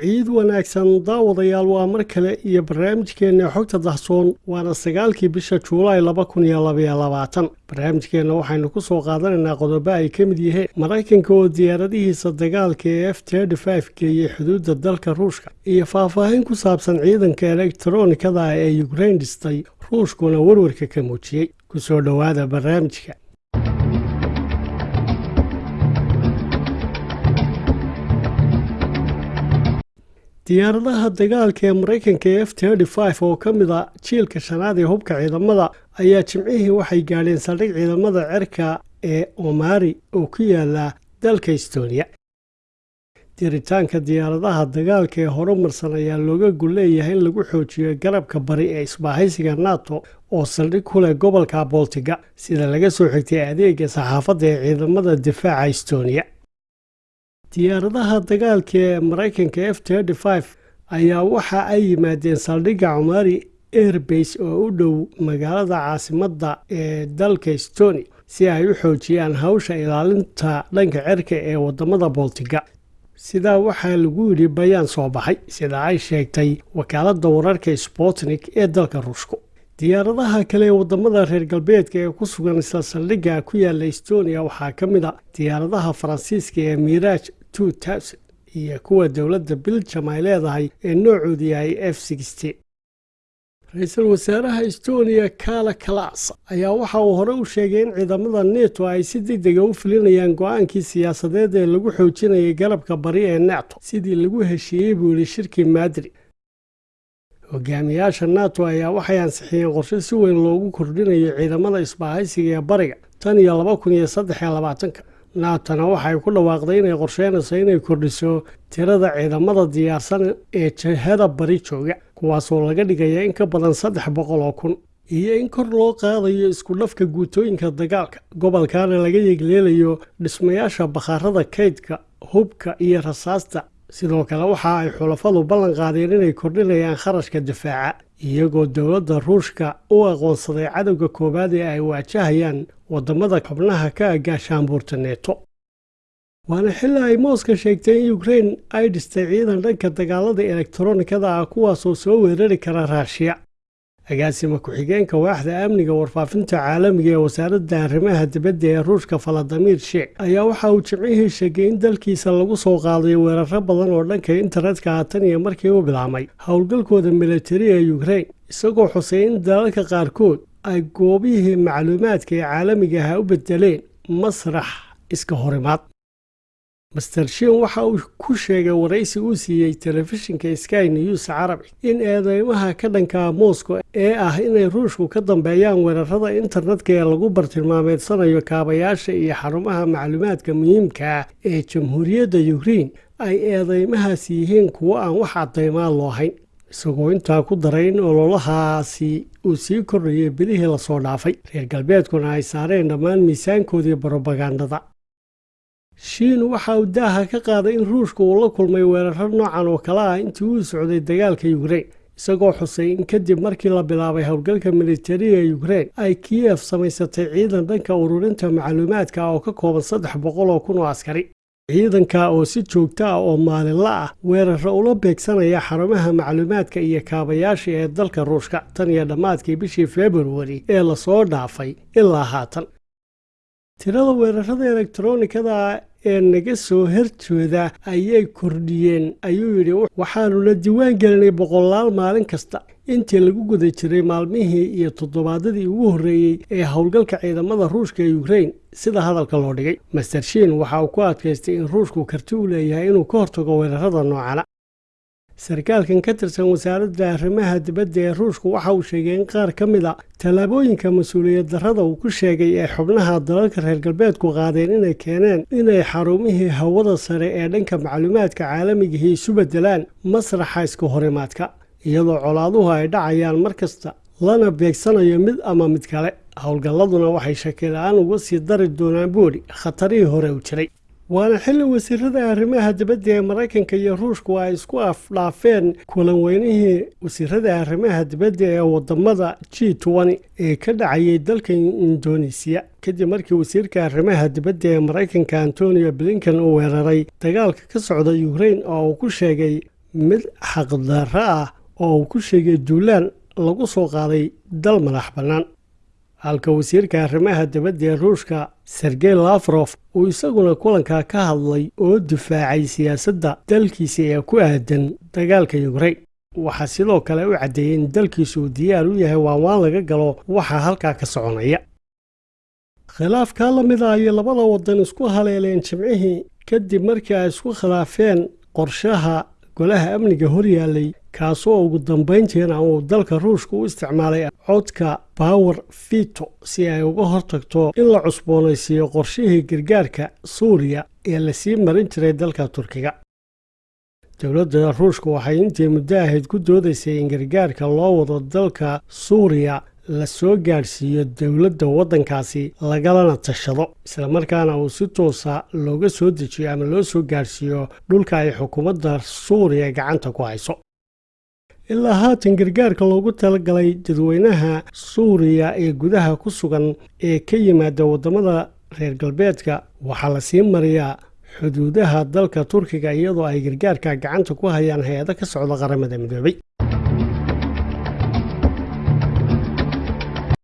ciid wanaagsan daawadayaal waa mar kale iyo barnaamijkeenna xogta dahsoon waana sagaalkii bisha juulaay laba kun iyo labaiyo labaatan. Barnaamijkeenna waxaynu ku soo qaadanaynaa qodobo ay ka mid yihiin maraykanka oo diyaaradihiisa dagaalka ee f five geeyey xuduudda dalka ruushka iyo faahfaahin ku saabsan ciidanka elektronikada ee yukrain dhistay ruushkuna warwarka ka muujiyey. Kusoo dhowaada barnaamijka diyaaradaha dagaalka ee maraykanka ee f oo ka mid a jiilka shanaad ee hubka ciidamada ayaa jimcihii waxay gaadheen saldhig ciidamada cerka ee omari oo ku yaalla dalka estonia. Diritaanka diyaaradaha dagaalka ee horumarsan ayaa looga gul leeyahay in lagu xoojiyo garabka bari ee isbaahaysiga nato oo saldhig ku leh gobolka boltiga sida laga soo xigtay adeega saxaafadda ee ciidamada difaaca estonia diyaaradaha dagaalka ee maraykanka f ayaa waxa ay yimaadeen saldhigga cumari airbase oo u dhow magaalada caasimadda ee dalka estonia si ay u xoojiyaan hawsha ilaalinta dhanka cerka ee waddamada boltiga sidaa waxaa lagu yidhi bayaan soo baxay sida ay sheegtay wakaaladda wararka sputnik ee dalka ruushku diyaaradaha kale ee waddamada reer galbeedka ee ku sugan isla saldhigga ku yaalla estonia waxaa ka mid a diyaaradaha faransiiska ee miraj iyo kuwa dowladda biljam ay leedahay ee noocoodu yahay f ra'iisul wasaaraha estonia kala kalas ayaa waxa uu hore u sheegay in ciidamada neto ay si degdega u filinayaan go'aankii siyaasadeed ee lagu xoojinayay garabka bari ee nato sidii lagu heshiiyey buu yihi shirkii madrid. Hogaamiyaasha nato ayaa waxay ansixiyeen qorshe si weyn loogu kordhinayo ciidamada isbaahaysiga ee bariga tan iyo laba kun iyo saddex iyo labaatanka naatona waxay ku dhawaaqday inay qorsheynayso inay kordhiso tirada ciidamada diyaarsan ee jihada bari jooga kuwaasoo laga dhigaya in ka badan saddex boqol oo kun iyo in kor loo qaadayo isku dhafka guutooyinka dagaalka. Gobolkana laga yeegleelayo dhismayaasha bakhaarada kaydka hubka iyo rasaasta. Sidoo kale waxa ay xulafadu ballan qaadeen inay kordhinayaan kharashka difaaca iyagoo dowladda ruushka u aqoonsaday cadowga koowaad ee ay waajahayaan waddamada xubnaha ka agaashaanbuurta neeto waana xilli ay mooska sheegtay in yukrain ay dhistay ciidan dhanka dagaalada elektronikada ah kuwaasoo soo weerari kara raashiya agaasima ku-xigeenka waaxda amniga warfaafinta caalamiga ee wasaaradda arrimaha dibadda ee ruushka faladimir sheek ayaa waxa uu jimcihii sheegay in dalkiisa lagu soo qaaday weeraro badan oo dhanka internetka ah tan iyo markii u bilaabmay. Howlgalkooda militari ee yukrain isagoo xusay in dalalka qaarkood ay goobihii macluumaadka ee caalamiga ah u bedeleen masrax iska horimaad master shin waxa uu ku sheegay waraysi uu siiyey telefishinka sky news carabi in eedeymaha ka dhanka moscow ee ah inay ruushku ka dambeeyaan weerarada internetka ee lagu bartilmaameedsanayo kaabayaasha iyo xarumaha macluumaadka muhiimka ah ee jamhuuriyadda yukrain ay eedeymahaas yihiin kuwo aan wax cadaymaan loo hayn. Isagoo intaa ku daray in ololahaasi uu sii kordhayay bilihii la soo dhaafay reer galbeedkuna ay saareen dhammaan miisaankoodii brobagandada shiin waxa uu daaha ka qaaday in ruushka uu la kulmay weeraro noocan oo kale ah intii uu socday dagaalka yukrain isagoo xusay in kadib markii la bilaabay howlgalka militariga ee yukrain ay kiyef samaysatay ciidan dhanka ururinta macluumaadka oo ka kooban saddex boqol oo kun oo askari. Ciidanka oo si joogto ah oo maalinla ah weeraro ula beegsanaya xarumaha macluumaadka iyo kaabayaasha ee dalka ruushka tan iyo dhammaadkii bishii februari ee la soo dhaafay ilaa haatan. Tirada weerarada elektronikada ee naga soo horjooda ayay kordhiyeen. Ayuu yidhi waxaanuna diiwaan gelinay boqolaal maalin kasta. Intii lagu guda jiray maalmihii iyo toddobaadadii ugu horreeyey ee howlgalka ciidamada ruushka ee yukrain sida hadalka loo dhigay. Master shin waxa uu ku adkaystay in ruushku karti u leeyahay inuu ka hortago weerarada noocana sarkaalkan ka tirsan wasaaradda arrimaha dibadda ee ruushku waxa uu sheegay in qaar ka mid a tallaabooyinka mas'uuliyad darrada uu ku sheegay ee xubnaha dalalka reer galbeedku qaadeen inay keeneen inay xarumihii hawada sare ee dhanka macluumaadka caalamigihii isu beddelaan masraxa iska horimaadka iyadoo colaaduhu ay dhacayaan mar kasta lana beegsanayo mid ama mid kale. Howlgalladuna waxay shakila-aan uga sii dari doonaan boodhi khatarihii hore u jiray waana xilli wasiirada arrimaha dibadda ee maraykanka iyo ruushku ay isku afdhaafeen kulan weynihii wasiirada arrimaha dibadda ee waddamada g ee ka dhacayay dalka indonesiya kadib markii wasiirka arrimaha dibadda ee maraykanka antonio blinkan uu weeraray dagaalka ka socda ukrain oo uu ku sheegay mid xaqdarro ah oo uu ku sheegay duulaan lagu soo qaaday dal madax bannaan halka wasiirka arrimaha dibadda ee ruushka sergey lafrof uu isaguna kulankaa ka hadlay oo difaacay siyaasadda dalkiisa ee ku aadan dagaalka yukrain waxaa sidoo kale u caddeeyey in dalkiisu uu diyaar u yahay waanwaan laga galo waxaa halkaa ka soconaya. Khilaafkaa la mid ah ayay labada waddan isku haleeleen jimcihii kadib markii ay isku khilaafeen qorshaha golaha amniga horyaallay kaasoo ugu dambayntiina uu dalka ruushka u isticmaalay codka bawer fito si ay uga hortagto in la cusboonaysiiyo qorshihii gargaarka suuriya ee la sii marin jiray dalka turkiga. Dowladda ruushka waxay intii muddo ahayd ku doodaysay in gargaarka loo wado dalka suuriya la soo gaadhsiiyo dowladda waddankaasi lagalana tashado islamarkaana uu si toosa looga soo dejiyo ama loo soo gaadhsiiyo dhulka ay xukuumadda suuriya gacanta ku hayso ilaa haatan gargaarka loogu talagalay dadweynaha suuriya ee gudaha ku sugan ee ka yimaada waddamada reer galbeedka waxaa la sii mariyaa xuduudaha dalka turkiga iyadoo ay gargaarka gacanta ku hayaan hay'ado ka socda qaramada midoobay